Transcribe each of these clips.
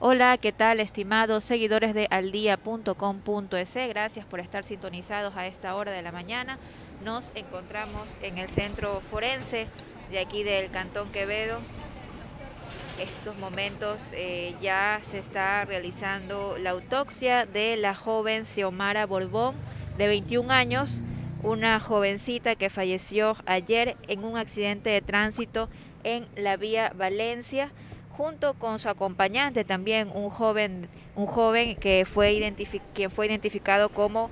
Hola, ¿qué tal estimados seguidores de aldia.com.es? Gracias por estar sintonizados a esta hora de la mañana. Nos encontramos en el centro forense de aquí del Cantón Quevedo. Estos momentos eh, ya se está realizando la autopsia de la joven Xiomara Borbón, de 21 años, una jovencita que falleció ayer en un accidente de tránsito en la vía Valencia junto con su acompañante también un joven un joven que fue quien fue identificado como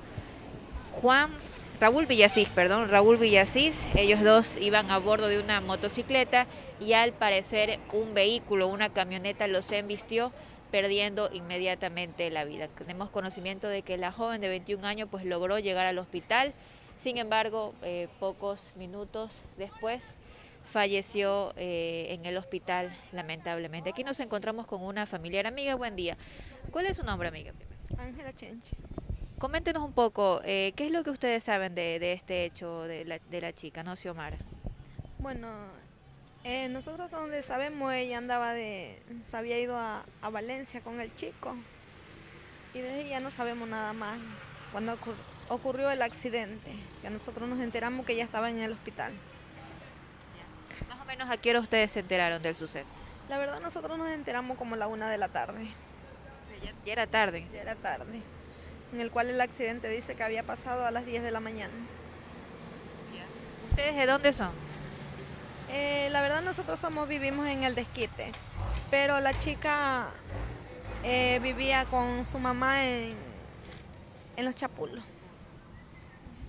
Juan Raúl Villasís, perdón, Raúl Villasís, ellos dos iban a bordo de una motocicleta y al parecer un vehículo, una camioneta los embistió perdiendo inmediatamente la vida. Tenemos conocimiento de que la joven de 21 años pues logró llegar al hospital, sin embargo, eh, pocos minutos después falleció eh, en el hospital, lamentablemente. Aquí nos encontramos con una familiar amiga. Buen día. ¿Cuál es su nombre, amiga? Ángela Chenche. Coméntenos un poco, eh, ¿qué es lo que ustedes saben de, este hecho de la, de la, chica, no, Xiomara? Bueno, eh, nosotros donde sabemos, ella andaba de, se había ido a, a Valencia con el chico y desde ahí ya no sabemos nada más. Cuando ocurrió el accidente, que nosotros nos enteramos que ella estaba en el hospital menos a qué hora ustedes se enteraron del suceso? La verdad nosotros nos enteramos como a la una de la tarde. Ya, era tarde. Ya era tarde. En el cual el accidente dice que había pasado a las 10 de la mañana. ¿Ustedes de dónde son? Eh, la verdad nosotros somos vivimos en el desquite, pero la chica eh, vivía con su mamá en, en los Chapulos.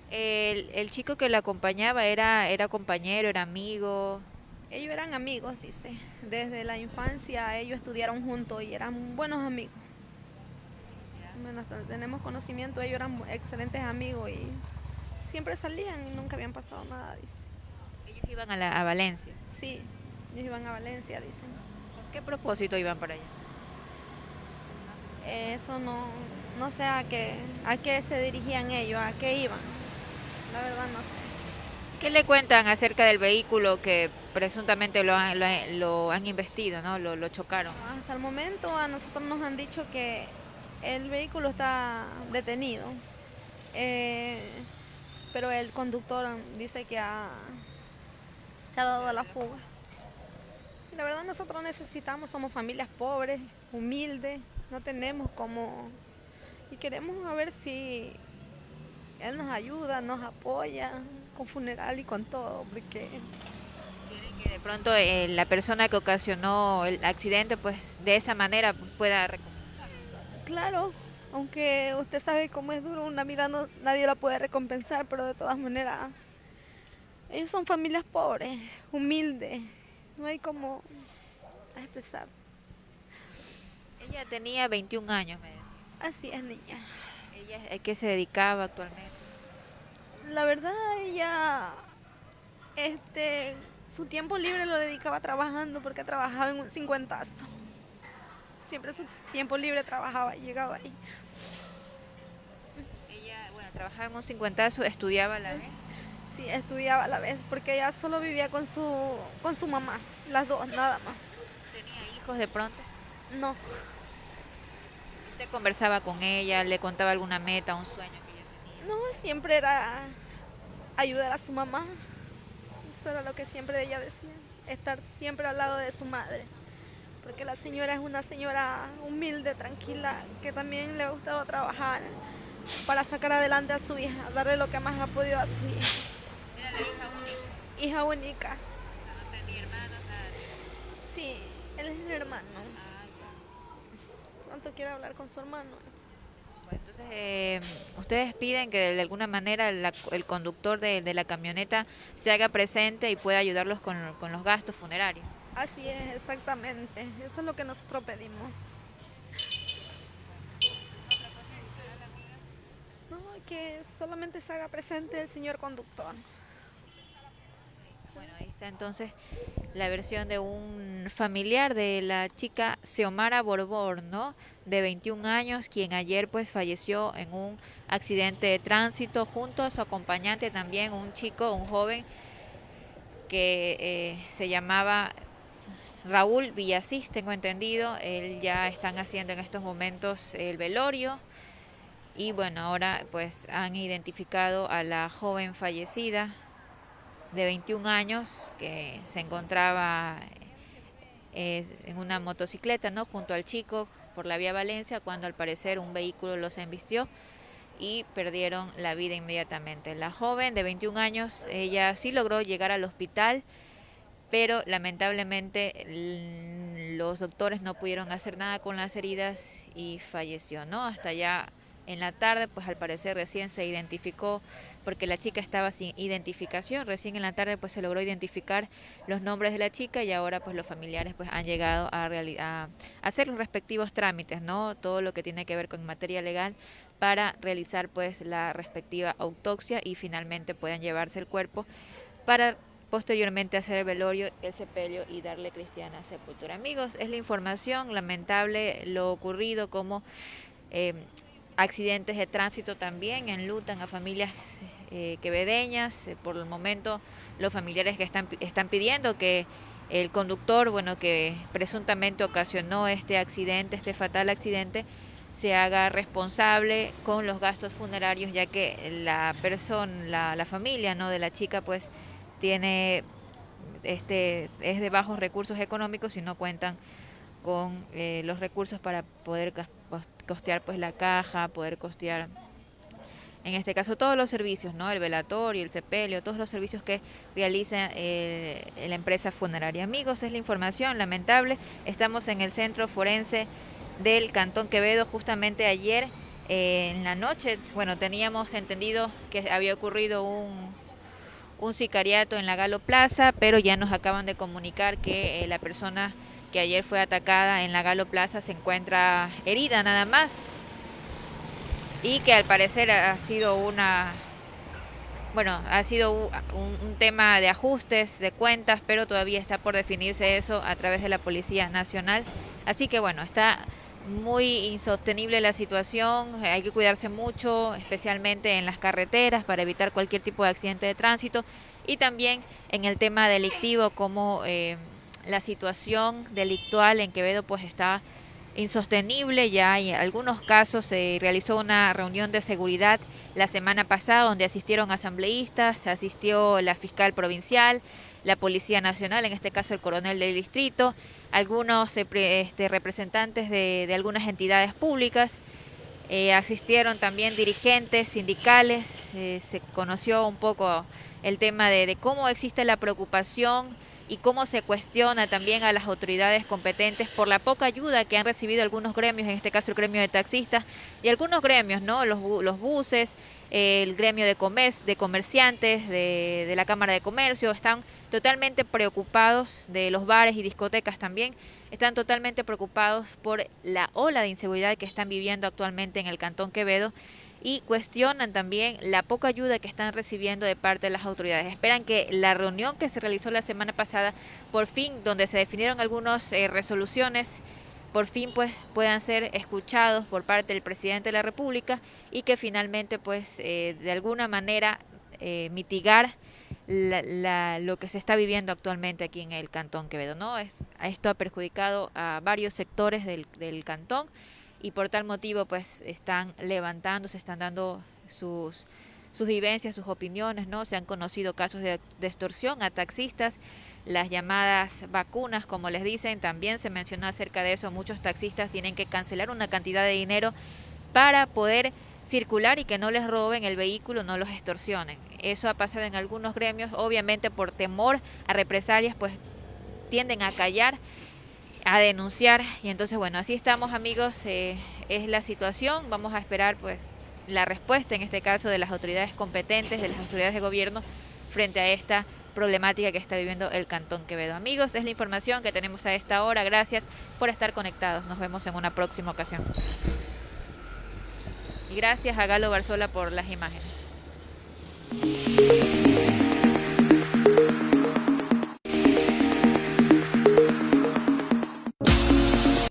El, el, chico que la acompañaba era, era compañero, era amigo. Ellos eran amigos, dice. Desde la infancia ellos estudiaron juntos y eran buenos amigos. Bueno, tenemos conocimiento, ellos eran excelentes amigos y siempre salían y nunca habían pasado nada, dice. ¿Ellos iban a, la, a Valencia? Sí, ellos iban a Valencia, dicen. ¿Con qué propósito iban para allá? Eso no, no sé a qué, a qué se dirigían ellos, a qué iban. La verdad no sé. ¿Qué le cuentan acerca del vehículo que presuntamente lo han, lo, han investido, ¿no? Lo, chocaron? Hasta el momento a nosotros nos han dicho que el vehículo está detenido, eh, pero el conductor dice que se ha dado a la fuga. La verdad nosotros necesitamos, somos familias pobres, humildes, no tenemos como... Y queremos a ver si él nos ayuda, nos apoya, con funeral y con todo, porque... De pronto eh, la persona que ocasionó el accidente, pues de esa manera pueda Claro, aunque usted sabe cómo es duro una vida, no, nadie la puede recompensar, pero de todas maneras, ellos son familias pobres, humildes, no hay como expresar. Ella tenía 21 años, me Así es, niña. ¿Ella a qué se dedicaba actualmente? la verdad ella, este, su tiempo libre lo dedicaba trabajando porque trabajaba en un cincuentazo. Siempre su tiempo libre trabajaba y llegaba ahí. Ella, bueno, trabajaba en un cincuentazo, estudiaba a la vez. Sí, estudiaba a la vez porque ella solo vivía con su, con su mamá, las dos, nada más. ¿Tenía hijos de pronto? No. ¿Usted conversaba con ella, le contaba alguna meta, un sueño? No, siempre era ayudar a su mamá. Eso era lo que siempre ella decía, estar siempre al lado de su madre. Porque la señora es una señora humilde, tranquila, que también le ha gustado trabajar para sacar adelante a su hija, darle lo que más ha podido a su hija. ¿Era la hija única? Hija única. ¿No tenía hermanos? Sí, él es mi hermano. ¿Cuánto quiere hablar con su hermano? Entonces, eh, ustedes piden que de alguna manera el conductor de, la camioneta se haga presente y pueda ayudarlos con, los gastos funerarios. Así es, exactamente. Eso es lo que nosotros pedimos. No, que solamente se haga presente el señor conductor. Está entonces la versión de un familiar de la chica Xiomara Borbor, ¿no? De 21 años, quien ayer pues falleció en un accidente de tránsito junto a su acompañante también, un chico, un joven que eh, se llamaba Raúl Villasís, tengo entendido, él ya están haciendo en estos momentos el velorio y bueno, ahora pues han identificado a la joven fallecida de 21 años que se encontraba eh, en una motocicleta, ¿no? Junto al chico por la vía Valencia cuando al parecer un vehículo los embistió y perdieron la vida inmediatamente. La joven de 21 años, ella sí logró llegar al hospital, pero lamentablemente los doctores no pudieron hacer nada con las heridas y falleció, ¿no? Hasta ya en la tarde, pues al parecer recién se identificó, porque la chica estaba sin identificación, recién en la tarde pues se logró identificar los nombres de la chica y ahora pues los familiares pues han llegado a, a hacer los respectivos trámites, ¿no? Todo lo que tiene que ver con materia legal para realizar pues la respectiva autopsia y finalmente puedan llevarse el cuerpo para posteriormente hacer el velorio, el sepelio y darle cristiana sepultura. Amigos, es la información lamentable lo ocurrido como eh, accidentes de tránsito también enlutan a familias eh, quevedeñas. Eh, por el momento, los familiares que están, están pidiendo que el conductor, bueno, que presuntamente ocasionó este accidente, este fatal accidente, se haga responsable con los gastos funerarios, ya que la persona, la, familia, ¿no? De la chica, pues, tiene, este, es de bajos recursos económicos y no cuentan con eh, los recursos para poder costear pues la caja, poder costear en este caso todos los servicios, ¿no? El velatorio, el sepelio, todos los servicios que realiza eh, la empresa funeraria. Amigos, es la información lamentable. Estamos en el centro forense del Cantón Quevedo justamente ayer eh, en la noche. Bueno, teníamos entendido que había ocurrido un, un sicariato en la Galo Plaza, pero ya nos acaban de comunicar que la persona que ayer fue atacada en la Galo Plaza, se encuentra herida nada más y que al parecer ha sido una bueno, ha sido un, tema de ajustes, de cuentas, pero todavía está por definirse eso a través de la Policía Nacional. Así que bueno, está muy insostenible la situación, hay que cuidarse mucho, especialmente en las carreteras para evitar cualquier tipo de accidente de tránsito y también en el tema delictivo como... Eh, la situación delictual en Quevedo pues está insostenible. Ya en algunos casos se realizó una reunión de seguridad la semana pasada donde asistieron asambleístas, asistió la fiscal provincial, la Policía Nacional, en este caso el coronel del distrito, algunos eh, este, representantes de, algunas entidades públicas. Eh, asistieron también dirigentes sindicales, eh, se conoció un poco el tema de cómo existe la preocupación y cómo se cuestiona también a las autoridades competentes por la poca ayuda que han recibido algunos gremios, en este caso el gremio de taxistas y algunos gremios, ¿no? Los, los buses, el gremio de, comer, de comerciantes, de, de la Cámara de Comercio, están totalmente preocupados de los bares y discotecas también, están totalmente preocupados por la ola de inseguridad que están viviendo actualmente en el Cantón Quevedo y cuestionan también la poca ayuda que están recibiendo de parte de las autoridades. Esperan que la reunión que se realizó la semana pasada, por fin, donde se definieron algunas eh, resoluciones, por fin pues puedan ser escuchados por parte del presidente de la República y que finalmente pues eh, de alguna manera eh, mitigar lo que se está viviendo actualmente aquí en el Cantón Quevedo. ¿no? Es, esto ha perjudicado a varios sectores del, del cantón y por tal motivo pues están levantando, se están dando sus, sus vivencias, sus opiniones, ¿no? Se han conocido casos de, extorsión a taxistas, las llamadas vacunas, como les dicen, también se mencionó acerca de eso, muchos taxistas tienen que cancelar una cantidad de dinero para poder circular y que no les roben el vehículo, no los extorsionen. Eso ha pasado en algunos gremios, obviamente por temor a represalias, pues tienden a callar a denunciar y entonces bueno así estamos amigos eh, es la situación vamos a esperar pues la respuesta en este caso de las autoridades competentes de las autoridades de gobierno frente a esta problemática que está viviendo el Cantón Quevedo. Amigos, es la información que tenemos a esta hora. Gracias por estar conectados. Nos vemos en una próxima ocasión. Y gracias a Galo Barzola por las imágenes.